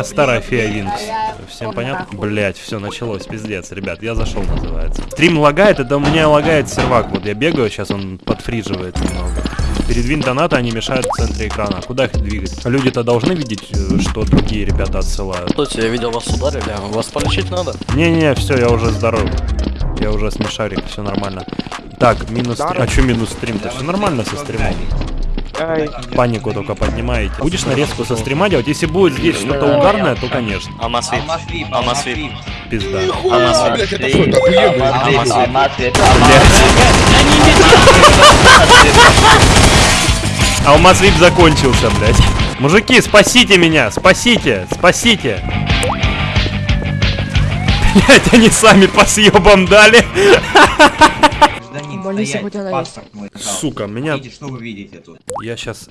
меня старая фея Винкс. Всем понятно? Блять, все началось, пиздец, ребят, я зашел, называется. Стрим лагает, это у меня лагает сервак. Вот я бегаю, сейчас он подфриживает немного. Передвинь донаты, они мешают в центре экрана. Куда их двигать? Люди-то должны видеть, э, что другие ребята отсылают. Слушайте, я видел, вас ударили. Вас полечить надо? Не-не, все, я уже здоров. Я уже смешарик, все нормально. Так, минус три. А что минус стрим-то? Все нормально со стримом. Панику только поднимаете. Будешь нарезку со стрима делать? Если будет здесь что-то угарное, то конечно. Алмаз вип. Алмаз вип. Пизда. Алмаз вип. Это охуенно? Алмаз вип закончился, блядь. Мужики, спасите меня! Спасите! Спасите! Блять, они сами по съебам дали. Стоять, сегодня на пожалуйста. Сука, меня... Видите, что вы видите тут? Я сейчас... Что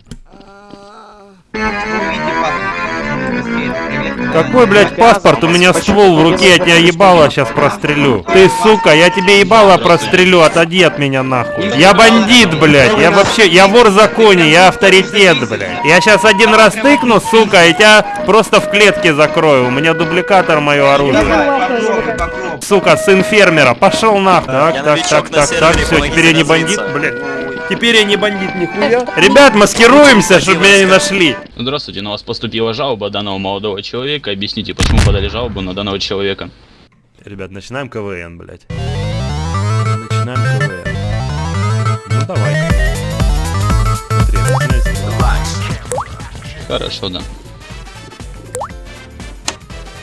вы видите паспорт? Какой, блядь, паспорт? У меня ствол в руке, я тебя ебало сейчас прострелю. Ты, сука, я тебе ебало прострелю, отойди от меня нахуй. Я бандит, блядь, я вообще, я вор в законе, я авторитет, блядь. Я сейчас один раз тыкну, сука, и тебя просто в клетке закрою. У меня дубликатор мое оружие. Сука, сын фермера, пошел нахуй. Так, так, так, так, так, все, теперь я не бандит, блядь. Теперь я не бандит нихуя. Ребят, маскируемся, чтобы меня не нашли. Здравствуйте, на вас поступила жалоба данного молодого человека. Объясните, почему подали жалобу на данного человека. Ребят, начинаем КВН, блядь. Начинаем КВН. Ну давай. Смотри. Хорошо, да.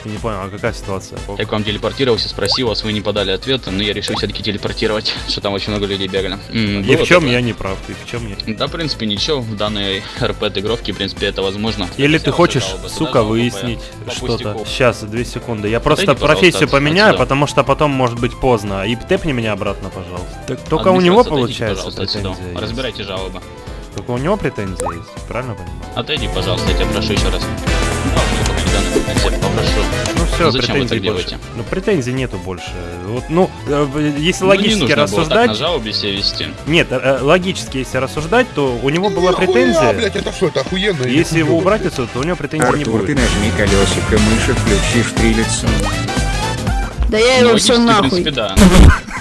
Я не понял, а какая ситуация? Я к вам телепортировался, спросил вас, вы не подали ответ, но я решил все-таки телепортировать, что там очень много людей бегали. М, И в чем такое? я не прав, и в чем я... Да, в принципе, ничего, в данной РП-игровке, в принципе, это возможно. Или ты хочешь, сука, выяснить что-то. Сейчас, две секунды. Я просто профессию поменяю, отсюда. потому что потом может быть поздно. И тэпни меня обратно, пожалуйста. Так только у него получается претензия. Разбирайте жалобы. Только у него претензия есть, правильно понимаю? Отойди, пожалуйста, я тебя прошу еще раз. Да, мне пока не даны претензии, попрошу. Ну все, Зачем вы претензий так больше. делаете? Ну претензий нету больше. Вот, ну, э, если Ну, не логически нужно было так рассуждать, на жалобе себя вести. нет, э, логически если рассуждать, то у него была Нихуя, претензия. блядь, это что, это охуенно? Если его убрать отсюда, то у него претензий не Артур, ты будет. нажми колесико мыши, включи штрилец. Да я Ну, его все логически, в нахуй. принципе, да.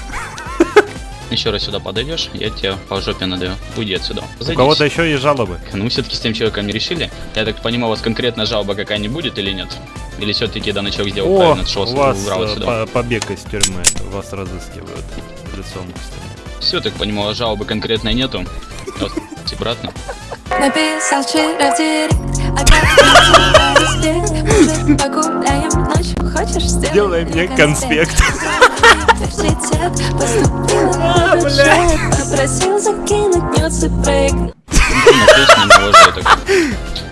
Еще раз сюда подойдешь, я тебя по жопе надаю. Уйди отсюда. У Зайдите. кого-то еще есть жалобы. Ну, все-таки с тем человеком не решили. Я так понимаю, у вас конкретно жалоба какая-нибудь будет или нет? Или все-таки данный человек сделал О, правильно, что у вас убрал э, отсюда? по- побег из тюрьмы, вас разыскивают лицом к стене. Все, так понимаю, жалобы конкретной нету. Вот, обратно. Написал вчера в директ Сделай мне конспект. Университет Поступила на бюджет Попросил закинуть нюцы проект.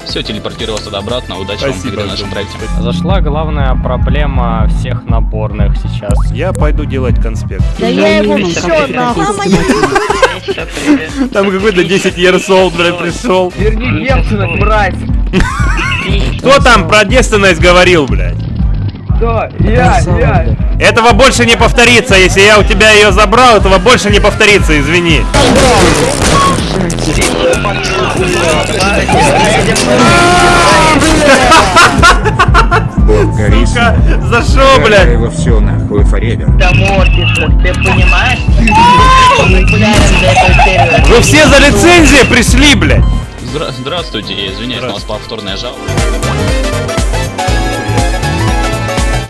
Все, телепортировался туда обратно. Удачи вам Спасибо в нашем проекте. Зашла главная проблема всех наборных сейчас. Я пойду делать конспект. Да я его все нахуй. Там какой-то 10 years old, блядь, пришел. Верни девственность, брать! Кто там про девственность говорил, блядь? Кто? Я, я! Этого больше не повторится, если я у тебя ее забрал, этого больше не повторится, извини. Бог горит. Сука, за шо, блядь? его все нахуй форевер. Вы все за лицензией пришли, блядь. Здра- Здравствуйте, извиняюсь, у вас повторная жалоба.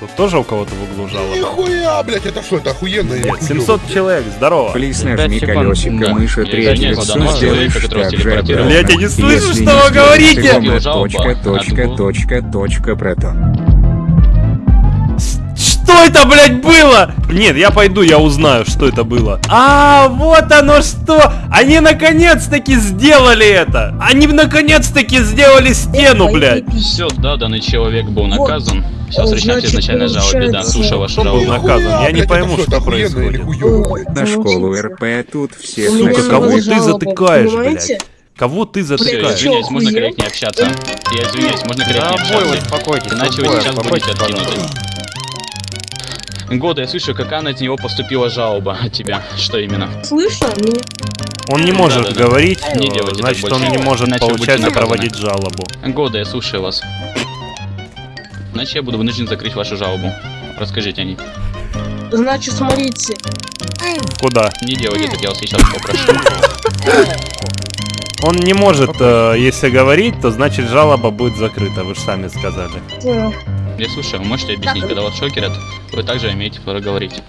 Тут тоже у кого-то в углу жалоба. Нихуя, блядь, это что, это охуенно? Нет, хуёво? 700 человек, здорово. Плиз нажми колесико мыши, третье лицо одного сделаешь так же. Блядь, я не слышу, что вы говорите. жалобу Точка, точка, точка, точка, протон. Что это, блядь, было? Нет, я пойду, я узнаю, что это было. А, вот оно что! Они наконец-таки сделали это! Они наконец-таки сделали стену, блядь! Все, да, данный человек был наказан. Сейчас значит, изначально жалобе, да, получается, слушаю вашу Кто был жалобу. наказан? Я не пойму, что происходит. На школу РП тут меня Сука, кого ты жалоба, затыкаешь, блядь? Кого ты Все, затыкаешь? извиняюсь, можно корректнее общаться. Я извиняюсь, можно корректнее Да, бой, общаться. успокойтесь, Иначе вы сейчас будете откинуты. Года, я слышу, какая на него поступила жалоба от тебя. Что именно? Слышно меня? Он не может Да-да-да. говорить, Не э, значит он не может, Иначе получается, проводить жалобу. Года, я слушаю вас. Иначе я буду вынужден закрыть вашу жалобу. Расскажите о ней. Значит, смотрите. Куда? Не делайте так, я вас сейчас попрошу. Он не может, э, если говорить, то значит жалоба будет закрыта, вы же сами сказали. Я слушаю, вы можете объяснить, когда вас шокерят, вы также имеете право говорить.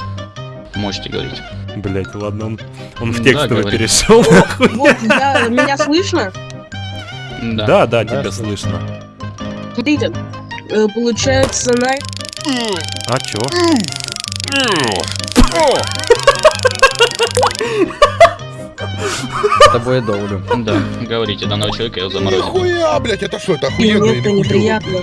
Можете говорить. Блять, ладно, он, он в Да, текстовый говори. перешел. нахуй. Вот, я, меня слышно? Да. Да, да, тебя слышно. Смотрите, э, получается, на... А чё? С тобой я долго. Да, говорите, данного человека я заморозил. Нихуя, блядь, это что, это охуенно мне или это хуёво, неприятно.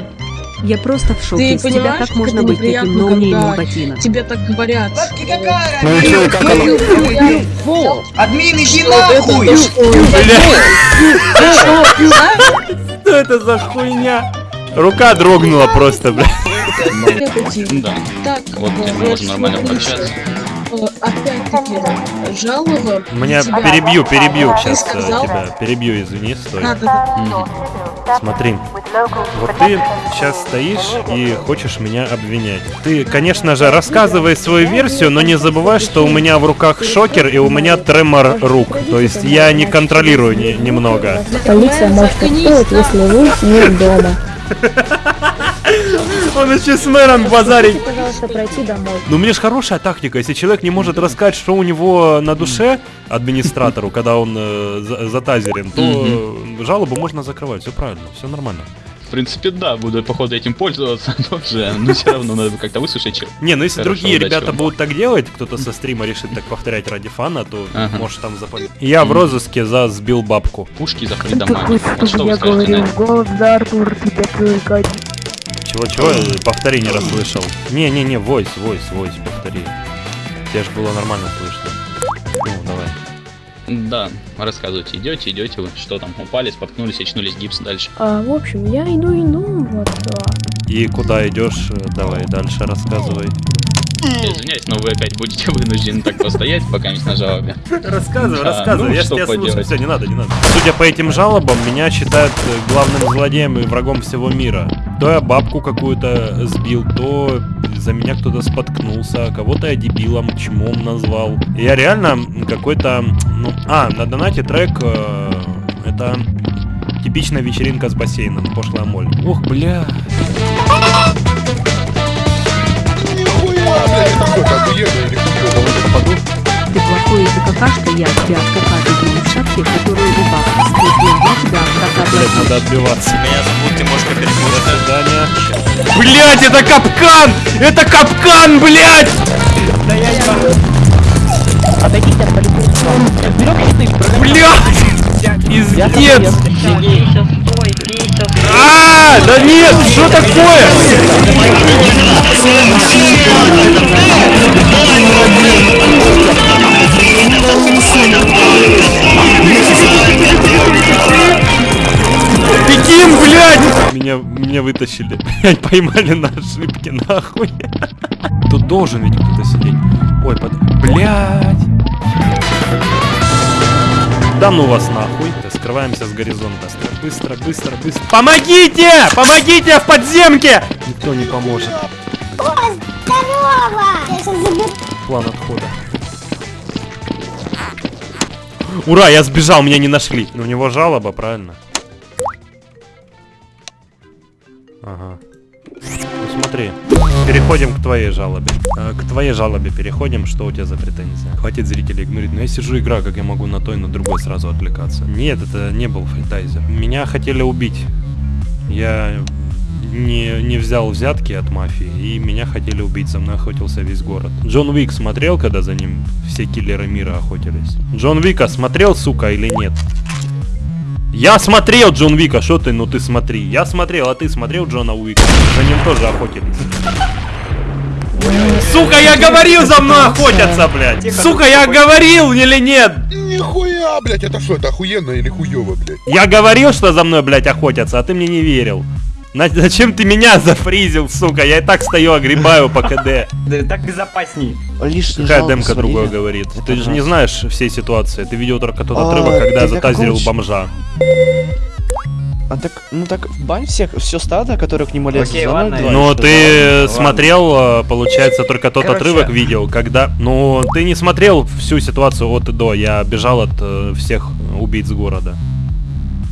Я просто в шоке. Ты С тебя понимаешь, как можно быть таким ноунеймом ботинок? Тебе так говорят. Бабки какая Ну и как оно? Фу! Админ, иди Что это нахуй! за что? Что это за хуйня? Рука дрогнула просто, блядь. Да. Так, Вот э, мы можем нормально пообщаться. э, Опять-таки, жалоба. Меня перебью, перебью Ты сейчас сказал? тебя. Перебью, извини, стой. Мгм. Смотри, вот ты сейчас стоишь и хочешь меня обвинять. Ты, конечно же, рассказывай свою версию, но не забывай, что у меня в руках шокер и у меня тремор рук. То есть я не контролирую ни- немного. Полиция может если вы не дома. Он еще с мэром базарить. Пожалуйста, пройти домой. Ну, мне же хорошая тактика. Если человек не может рассказать, что у него на душе администратору, когда он э, за- затазерен, то э, жалобу можно закрывать. Все правильно, все нормально. В принципе, да, буду, походу, этим пользоваться тоже, но все равно надо как-то выслушать. чё. Не, ну если Хорошо, другие удачи ребята вам. будут так делать, кто-то со стрима решит так повторять ради фана, то Ага. может там запалить. Я в розыске за сбил бабку. Пушки за что вы скажете на это? голос да, Артур, тебя привлекать. Чего-чего? Повтори, не расслышал. Не-не-не, войс, войс, войс, повтори. Тебе же было нормально слышно. Ну, давай. Да, рассказывайте, идете, идете вы, что там, упали, споткнулись, очнулись, гипс дальше. А, в общем, я иду, иду, вот, да. И куда идешь? Давай дальше рассказывай. Я извиняюсь, но вы опять будете вынуждены так постоять, пока не на жалобе. Рассказывай, Да, рассказывай, ну, я что тебя слушаю. поделать. Все, не надо, не надо. Судя по этим жалобам, меня считают э, главным злодеем и врагом всего мира. То я бабку какую-то сбил, то за меня кто-то споткнулся, а кого-то я дебилом, чмом назвал. Я реально какой-то, ну, а, на донате трек, э, это типичная вечеринка с бассейном, пошлая моль. Ох, бля. Это это? Ты плохой, ты какашка, я тебя от какашки в шапке, которую у бабки скрепил. Я тебя от Блять, надо отбиваться. Меня зовут Тимошка Перекурка. Свидания. Блять, это капкан! Это капкан, блять! Блять! Пиздец! А, да нет, что такое? Бегим, блядь! Меня, меня вытащили. Поймали на ошибке, нахуй. Тут должен ведь кто-то сидеть. Ой, под... Блядь! Да ну вас нахуй. Скрываемся с горизонта. Быстро, быстро, быстро. Помогите! Помогите в подземке! Никто не поможет. План отхода. Ура, я сбежал, меня не нашли. У него жалоба, правильно? Ага. Смотри, переходим к твоей жалобе. Э, К твоей жалобе переходим, что у тебя за претензия? Хватит зрителей игнорить, но я сижу игра, как я могу на той, на другой сразу отвлекаться. Нет, это не был фритайзер. Меня хотели убить. Я не, не взял взятки от мафии, и меня хотели убить, за мной охотился весь город. Джон Уик смотрел, когда за ним все киллеры мира охотились? Джон Вика смотрел, сука, или нет? Я смотрел Джон Вика, что ты, ну ты смотри. Я смотрел, а ты смотрел Джона Уика? За ним тоже охотились. Сука, я говорил, за мной охотятся, блядь! Сука, я говорил или нет? Нихуя, блядь, это что, это охуенно или хуёво, блядь? Я говорил, что за мной, блядь, охотятся, а ты мне не верил. На- зачем ты меня зафризил, сука? Я и так стою, огребаю по КД. Да так безопасней. Какая демка другое говорит? Ты же не знаешь всей ситуации. Ты видел только тот отрывок, когда я затазерил бомжа. А так, ну так, бань всех, все стадо, которое к нему лезет, Окей, за ладно, 0,2, Но что ты э, смотрел, э, получается, только тот Короче. отрывок видел, когда... Ну, ты не смотрел всю ситуацию от и до. Я бежал от э, всех убийц города.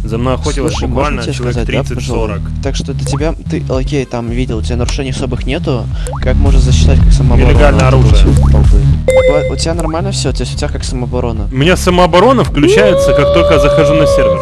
За мной охотилось Слушай, буквально человек сказать, да, пожалуй? 30-40. Так что для тебя, ты, окей, там видел, у тебя нарушений особых нету, как можно засчитать как самооборона? Нелегальное оружие. У, у тебя нормально все, то есть у тебя как самооборона? У меня самооборона включается, как только я захожу на сервер.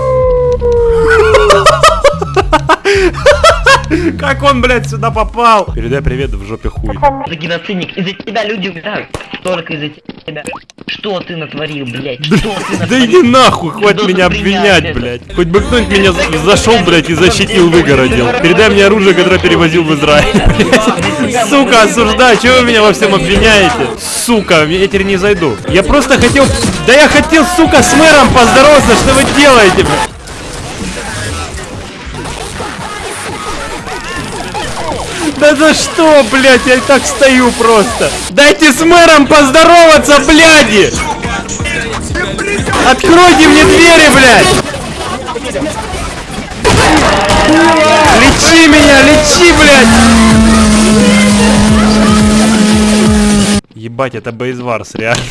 Как он, блядь, сюда попал? Передай привет в жопе хуй. Ты геноцидник, из-за тебя люди умирают. Только из-за тебя. Что ты натворил, блядь? Что ты Да иди нахуй, хватит меня обвинять, блядь. Хоть бы кто-нибудь меня за- зашел, блядь, и защитил, выгородил. Передай мне оружие, которое перевозил в Израиль. Сука, осуждаю, чего вы меня во всем обвиняете? Сука, я теперь не зайду. Я просто хотел... Да я хотел, сука, с мэром поздороваться, что вы делаете, блядь? Да за что, блядь, я и так стою просто. Дайте с мэром поздороваться, бляди! Откройте мне двери, блядь! Лечи меня, лечи, блядь! Ебать, это Бейзварс, реально.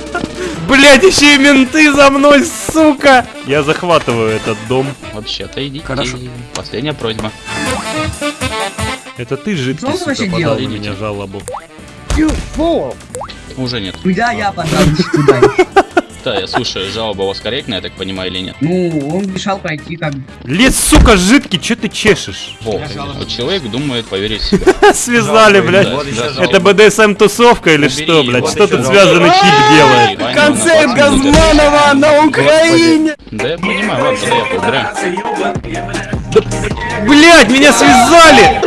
Блядь, еще и менты за мной, сука! Я захватываю этот дом. Вообще-то идите. Последняя просьба. Это ты, жидкий, Что сука, вообще подал на делаете? меня жалобу. Уже нет. Куда я подал туда? Да, я слушаю, жалоба у вас корректная, я так понимаю, или нет? Ну, он мешал пройти как бы. Лес, сука, жидкий, чё ты чешешь? Во, вот человек думает поверить в себя. Связали, блядь. Это жалоба. БДСМ тусовка или что, блядь? Что тут связанный тип делает? Концерт на 20 минут Газманова на Украине! Да я понимаю, ладно, тогда я поубираю. Блядь, меня связали!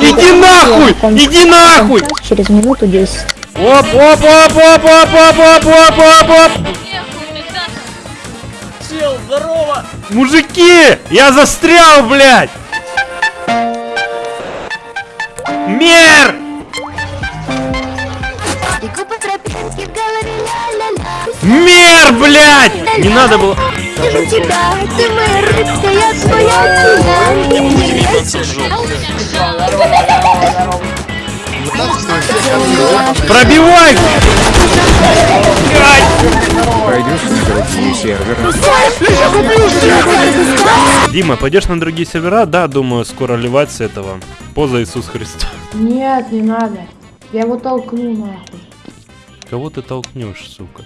Иди нахуй! Иди нахуй! Через минуту 10. Оп, оп, оп, оп, оп, оп, оп, оп, оп, оп! Мужики! Я застрял, блядь! Мер! Мер, блядь! Не надо было... Пробивай! Пойдешь на другие серверы? Дима, пойдешь на другие сервера? Да, думаю, скоро ливать с этого. Поза Иисус Христос. Нет, не надо. Я его толкну нахуй. Кого ты толкнешь, сука?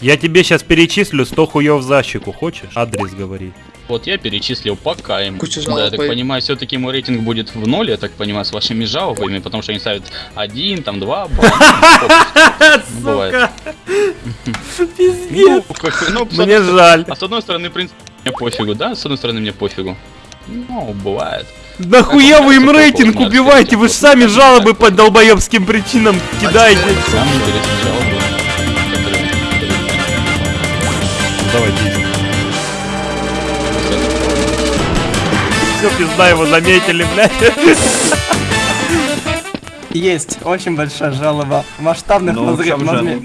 Я тебе сейчас перечислю 100 хуев за щеку, хочешь? Адрес говори. Вот я перечислил пока им. Куча Да, жалоб я так по- понимаю, все-таки мой рейтинг будет в ноль, я так понимаю, с вашими жалобами, потому что они ставят один, там два балла. Бывает. Ну, ну, Мне жаль. А с одной стороны, в принципе, мне пофигу, да? С одной стороны, мне пофигу. Ну, бывает. Нахуя вы им рейтинг убиваете? Вы же сами жалобы по долбоебским причинам кидаете. Давайте. Все, пизда его заметили, блядь. Есть очень большая жалоба масштабных разрывов.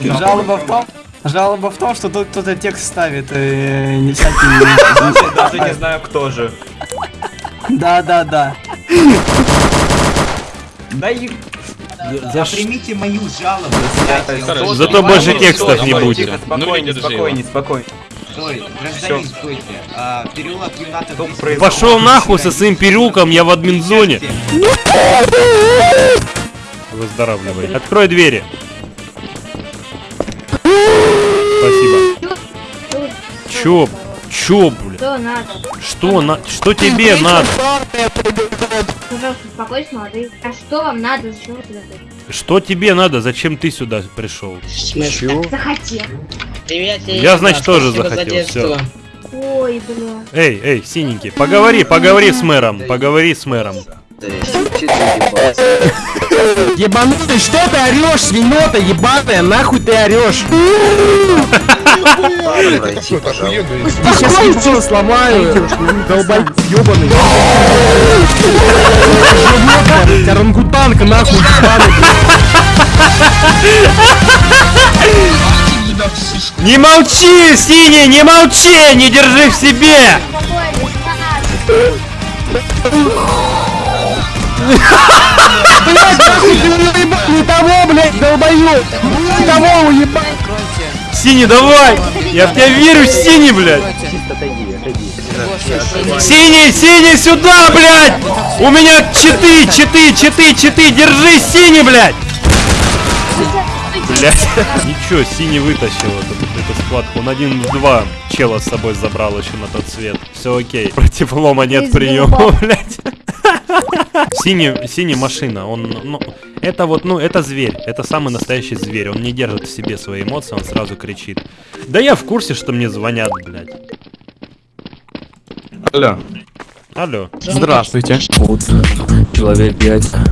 Жалоба в том, жалоба в том, что тут кто-то текст ставит э, не всякие. Даже не знаю, кто же. Да, да, да. Да и За Примите мою жалобу. Зато больше текстов не будет. Ну, спокойнее, спокойнее, спокойнее. Стой, гражданин, стойте. А, переулок Юната Пошел нахуй со своим переулком, я в админзоне. Выздоравливай. Открой двери. Спасибо. Чё? Чё, блядь? Что надо? Что на... Что тебе надо? Пожалуйста, успокойтесь, молодые. А что вам надо? Зачем вы сюда пришли? Что тебе надо? Зачем ты сюда пришел? Захотел. Я, значит, тоже захотел. Все. Ой, бля. Эй, эй, синенький, поговори, поговори с мэром, поговори с мэром. Ебанутый, что ты орешь, свинота ебаная, нахуй ты орешь? Я сейчас яйцо сломаю, долбай, ебаный. Орангутанка, нахуй, ебаный. Не молчи, синий, не молчи, не держи в себе! Не того, блядь, долбоёб! Не того уебать! Синий, давай! Я в тебя верю, синий, блядь! Синий, синий, сюда, блядь! У меня читы, читы, читы, читы, держи, синий, блядь! Блядь. Ничего, синий вытащил эту, эту схватку. Он один в два чела с собой забрал еще на тот свет. Все окей. Против лома нет приема, блядь. Синий, синий машина, он, ну, это вот, ну, это зверь, это самый настоящий зверь, он не держит в себе свои эмоции, он сразу кричит. Да я в курсе, что мне звонят, блядь. Алло. Алло. Здравствуйте. Человек яйца.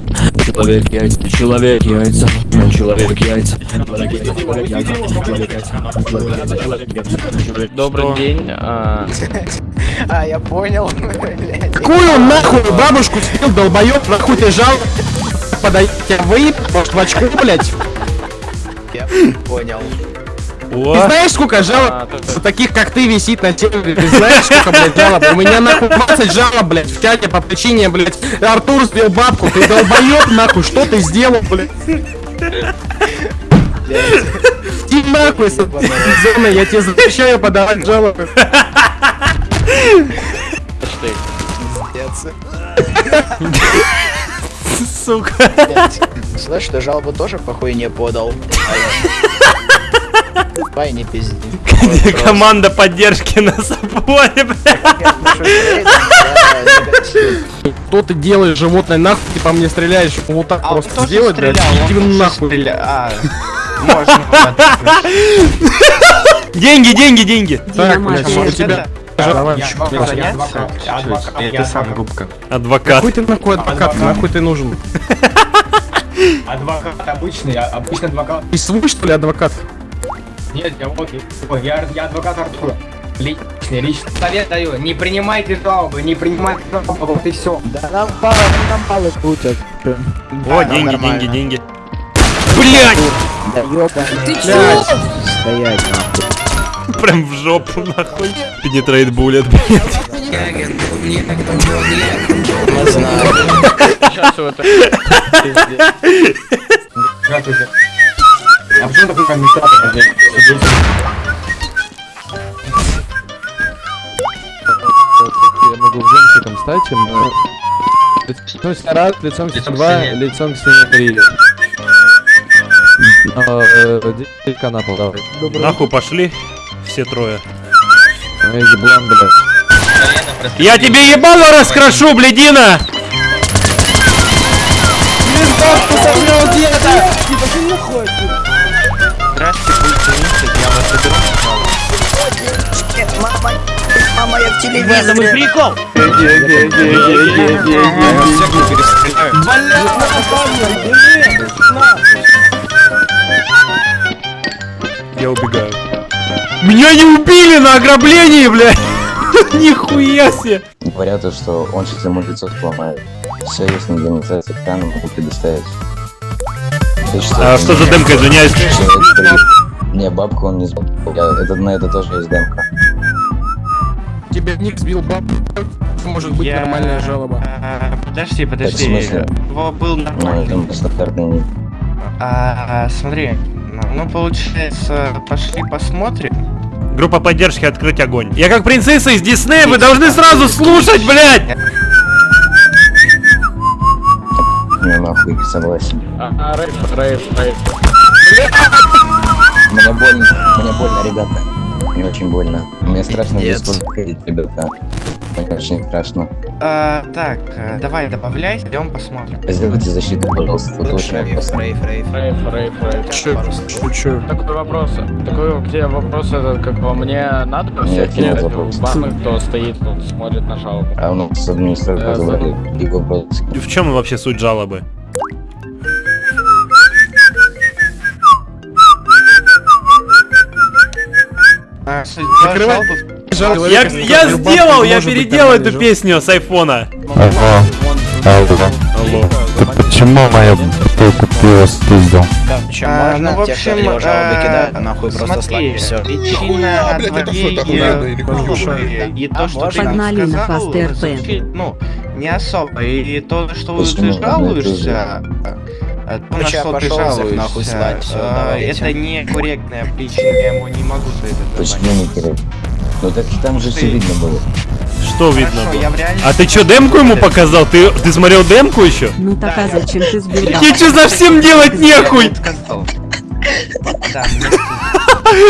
Человек яйца. Человек яйца. Человек яйца. Добрый день. А, я понял. Какую нахуй бабушку съел, долбоёб, нахуй ты жал? Подайте вы, может, в очку, блядь? Я понял. Ты О, знаешь, сколько жалоб за таких, как ты, висит на теле? Ты знаешь, сколько, блядь, жалоб? У меня, нахуй, 20 жалоб, блядь, в чате по причине, блядь, Артур сбил бабку. Ты долбоёб, нахуй, что ты сделал, блядь? Иди нахуй, зоны, я тебе запрещаю подавать жалобы. сука. Слышь, ты жалобу тоже похуй не подал. Давай не пизди. Команда поддержки на заборе, блядь. Что ты делаешь, животное, нахуй ты по мне стреляешь? Вот так просто сделать, блядь, иди нахуй. Деньги, деньги, деньги. Так, блядь, у тебя... Это сам губка. Адвокат. Какой ты нахуй адвокат, нахуй ты нужен? Адвокат обычный, а- обычный адвокат. И свой, что ли, адвокат? Нет, я вот, ой, я, я адвокат Артура. Личный, личный. Совет даю, не принимайте жалобы, не принимайте жалобы, вот и все. Да нам баллы, нам баллы крутят. О, деньги, деньги, деньги. Блять! Да ёбаный. Ты чё? Стоять, нахуй. Прям в жопу, нахуй. Пенетрейт буллет, блядь. Не знаю. Здравствуйте. А почему такой комментатор здесь? Я могу в жемчугом стать, но... Лицом снарад, лицом два, лицом три. Делька на пол, давай. Нахуй пошли. Все трое. Эй, еблан, блядь. Я тебе ебало раскрошу, блядина! Мама, в телевизоре. этом и прикол. Я убегаю. Меня не убили на ограблении, блядь! Нихуя себе! Говорят, то, что он сейчас ему лицо сломает. Все, если не демонстрация экрана, могу предоставить. А что за демка, извиняюсь? Не, бабку он не сбил. Это, на это тоже есть демка. Тебе ник сбил баб. Может быть нормальная жалоба. Подожди, Так, в подожди. смысле? Его был Ну, нормальный. ник. А, смотри, ну, получается, пошли посмотрим. Группа поддержки открыть огонь. Я как принцесса из Диснея, вы должны сразу слушать, блядь! Не, нахуй, согласен. А, рейф, рейф, рейф. Мне больно, мне больно, ребята. Мне очень больно. Мне страшно здесь ходить, ребята. Мне очень страшно. А, так, э, давай добавляй, идем посмотрим. Сделайте защиту, пожалуйста, тут очень опасно. Рейф, рейф, рейф. Шучу. Такой вопрос. Такой где вопрос этот, как по мне, надо нет вопросов. бабы, кто стоит, тут смотрит на жалобу. А у нас администратор Да, говорит, и вопрос. В чем вообще суть жалобы? Закрывай. жалобы- Я, я сделал, я переделал эту песню с айфона. Алло. Алло. Алло. Почему моя ты его спиздил? А, ну, в общем, э, нахуй просто смотри, причина блядь, это что, это твоей, охуенно или хуёво? э, и то, что ты нам Погнали на сказал, звучит, ну, не особо. И то, что ты ну, жалуешься, то, на что ты всех нахуй жалуешься, слать, э, давайте. это некорректная причина, я ему не могу за это Почему не корректно? Ну так там же все видно было. Что видно Хорошо, было? я в реальности- А ты чё, демку ему показал? Ты, ты смотрел демку еще? Ну так а зачем ты сбил Тебе что совсем делать нехуй?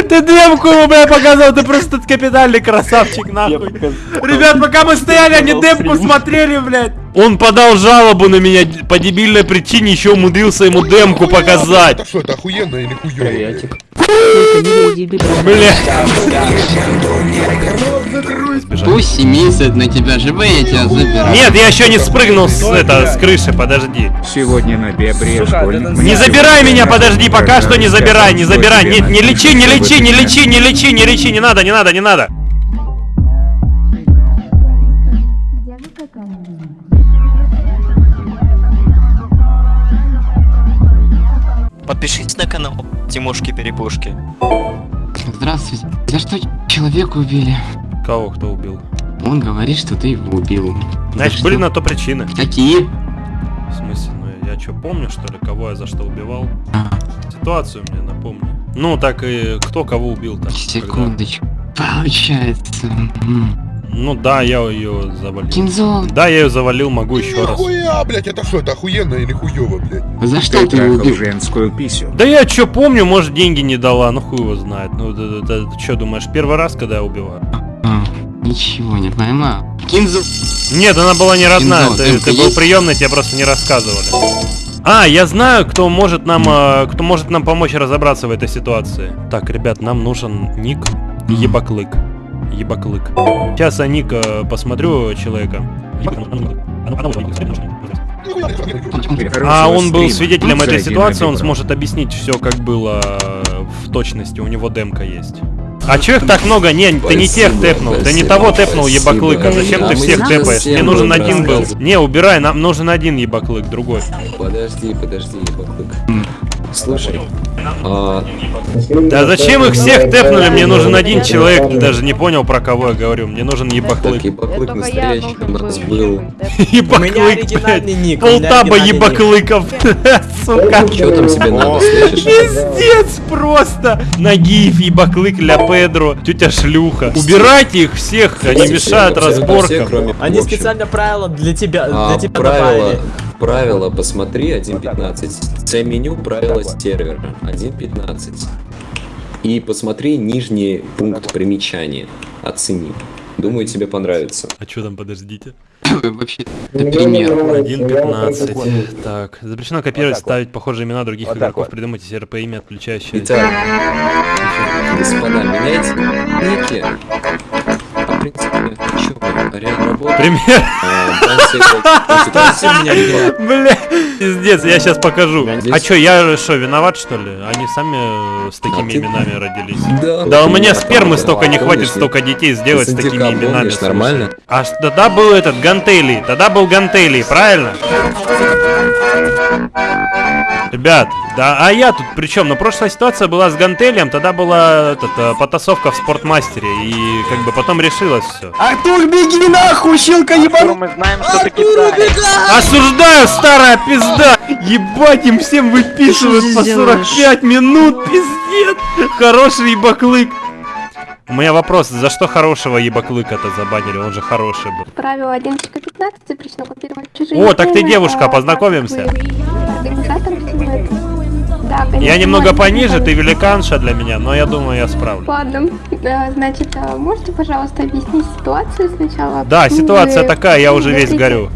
Ты демку ему, бля, показал, ты просто капитальный красавчик, нахуй. Ребят, пока мы стояли, они демку смотрели, блядь. Он подал жалобу на меня по дебильной причине, еще умудрился ему демку показать. Это что, это охуенно или хуёво? блядь? Пусть месяц на тебя живы, я тебя заберу. Нет, я еще не спрыгнул с, это, с крыши, подожди. Сегодня на Бебре. Не забирай меня, подожди, пока что не забирай, не забирай. Не, не лечи, не лечи, не лечи, не лечи, не лечи, не надо, не надо, не надо. Подпишитесь на канал Тимошки Перепушки. Здравствуйте. За что человека убили? Кого кто убил? Он говорит, что ты его убил. Значит, были на то причины. Какие? В смысле, ну я что, помню, что ли, кого я за что убивал? Ситуацию мне напомни. Ну, так и кто кого убил там. Секундочку. Получается. Ну да, я ее завалил. Кинзо. Да, я ее завалил, могу еще раз. Нихуя, блядь, это что, это охуенно или хуёво, блядь? За что ты его убил? женскую писю. Да я что помню, может деньги не дала, ну хуй его знает. Ну ты, что думаешь, первый раз, когда я убиваю? А, ничего не поймал. Кинзо. Нет, она была не родная, Кинзо, ты, ты был приемный, тебе просто не рассказывали. А, я знаю, кто может нам, э, кто может нам помочь разобраться в этой ситуации. Так, ребят, нам нужен ник и ебаклык. Ебаклык. Сейчас я ник э, посмотрю человека. А он был свидетелем этой ситуации, он сможет объяснить все, как было э, в точности. У него демка есть. А чё их так много? Не, ты не тех тэпнул, ты не того тэпнул, ебаклыка. Зачем А ты мы всех тэпаешь? Мне нужен один был. Не, убирай, нам нужен один ебаклык, другой. Подожди, подожди, ебаклык. Слушай, а... Да зачем их всех тэпнули? Мне нужен один человек, ты даже не понял, про кого я говорю. Мне нужен ебаклык. Так, ебаклык настоящий у нас был. Ебаклык, блядь. Полтаба ебаклыков. Сука. Чё там тебе надо, слышишь? Пиздец просто. Нагиев, ебаклык, ля Педро, тетя шлюха. Убирайте их всех, они мешают разборкам. Они специально правила для тебя, А, для тебя правила, добавили. Правила, посмотри 1.15. Це меню правила сервера 1.15. И посмотри нижний пункт примечания. Оцени. Думаю, тебе понравится. А что там, подождите? Вообще, пример. 1.15. Так. Запрещено копировать, ставить похожие имена других игроков. Придумайте СРП имя, отключающее. Итак, господа, меняйте ники. В принципе, мы, реально работаем. Пример. Была. Бля, пиздец, я сейчас покажу. А чё, я что, виноват что ли? Они сами э, с такими А ты- именами родились. Да, у меня спермы столько не хватит, столько детей сделать с такими именами. нормально? А тогда был этот Гантелий, тогда был Гантелий, правильно? Ребят, да, а я тут при чем? Ну, прошлая ситуация была с Гантелием, тогда была этот, э, потасовка в спортмастере, и как бы потом решилось все. Артур, беги нахуй, щелка ебану! Мы знаем, что ты кидаешь. Осуждаю, старая пизда! Ебать, им всем выписывают по ты 45 минут, пиздец! Хороший ебаклык! У меня вопрос, за что хорошего ебаклыка-то забанили? Он же хороший был. Правило 11.15 запрещено копировать чужие О, так ты девушка, а, познакомимся. Организатор Да, Я конечно, немного можно пониже, ты великанша для меня, но я думаю, я справлюсь. Ладно, значит, а можете, пожалуйста, объяснить ситуацию сначала? Да, ситуация вы такая, я уже весь горю.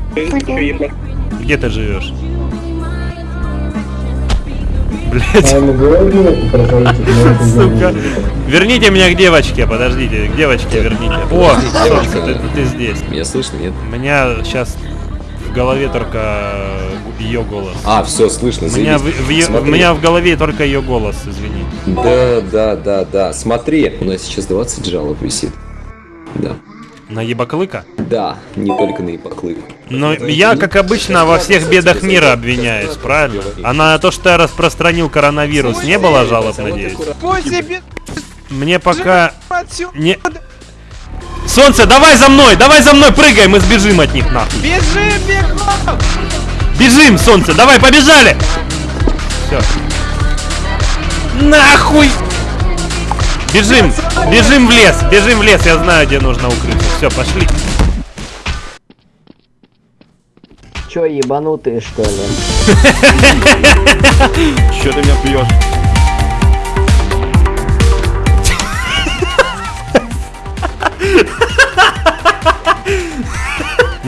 Где ты живешь? Блять. Сука. Верните меня к девочке, подождите, к девочке верните. О, солнце, ты, ты здесь. Меня слышно, нет? У меня сейчас в голове только ее голос. А, все, слышно, У меня в, в е- у меня в голове только ее голос, извини. Да, да, да, да. Смотри, у нас сейчас 20 жалоб висит. Да. На ебаклыка? Да, не только на ипоклык. Но я, как обычно, во всех бедах мира обвиняюсь, правильно? А на то, что я распространил коронавирус, не было жалоб, надеюсь? Мне пока... Не... Солнце, давай за мной, давай за мной, прыгай, мы сбежим от них, нахуй. Бежим, бегом! Бежим, солнце, давай, побежали! Все. Нахуй! Бежим, бежим в лес, бежим в лес, я знаю, где нужно укрыться. Все, пошли. Чё, ебанутые, что ли? Чё ты меня пьешь?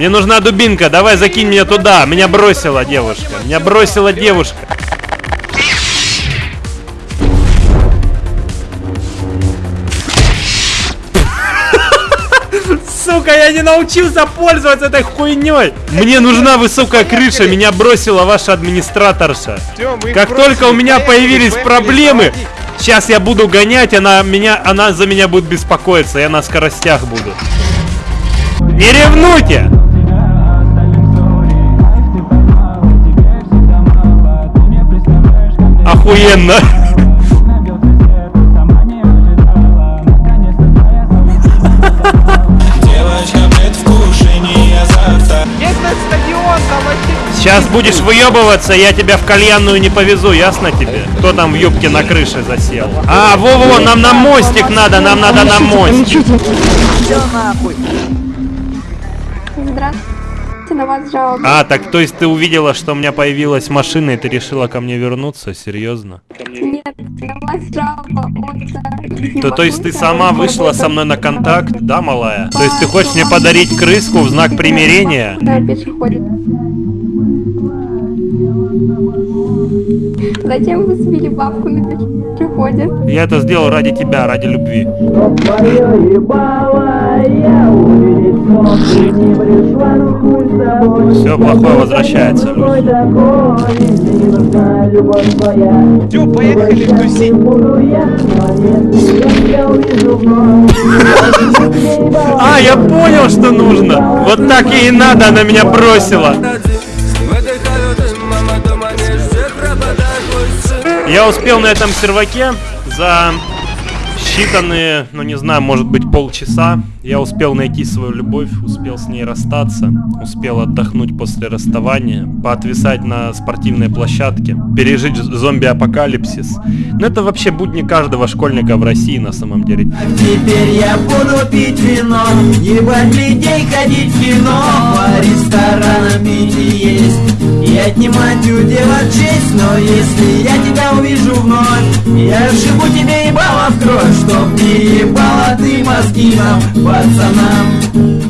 Мне нужна дубинка, давай закинь меня туда. Меня бросила девушка. Меня бросила девушка. Сука, я не научился пользоваться этой хуйней. Мне нужна высокая крыша, меня бросила ваша администраторша. Как только у меня появились проблемы, сейчас я буду гонять, она меня, она за меня будет беспокоиться, я на скоростях буду. Не ревнуйте! Охуенно! Сейчас будешь выебываться, я тебя в кальянную не повезу, ясно тебе? Кто там в юбке на крыше засел? А, во-во, нам на мостик надо, нам надо на мостик. Здравствуйте, на вас жалоба. А, так то есть ты увидела, что у меня появилась машина, и ты решила ко мне вернуться? Серьезно? Нет, на вас жалоба от... То, то есть ты сама вышла со мной на контакт, да, малая? То есть ты хочешь мне подарить крыску в знак примирения? Да, пешеходит. Зачем вы свели бабку на пешеходе? Я это сделал ради тебя, ради любви. Все плохое возвращается, Люсь. Все, поехали тусить. А, я понял, что нужно. Вот так ей и надо, она меня бросила. Я успел на этом серваке за считанные, ну не знаю, может быть полчаса. Я успел найти свою любовь, успел с ней расстаться, успел отдохнуть после расставания, поотвисать на спортивной площадке, пережить зомби-апокалипсис. Но это вообще будни каждого школьника в России на самом деле. Теперь я буду пить вино, ебать людей, ходить в кино, по ресторанам пить и есть, и отнимать у девок честь, но если я тебя увижу вновь, я сшибу тебе ебало в кровь, чтоб не ебала ты мозги нам, пацанам.